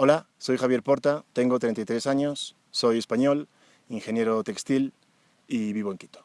Hola, soy Javier Porta, tengo 33 años, soy español, ingeniero textil y vivo en Quito.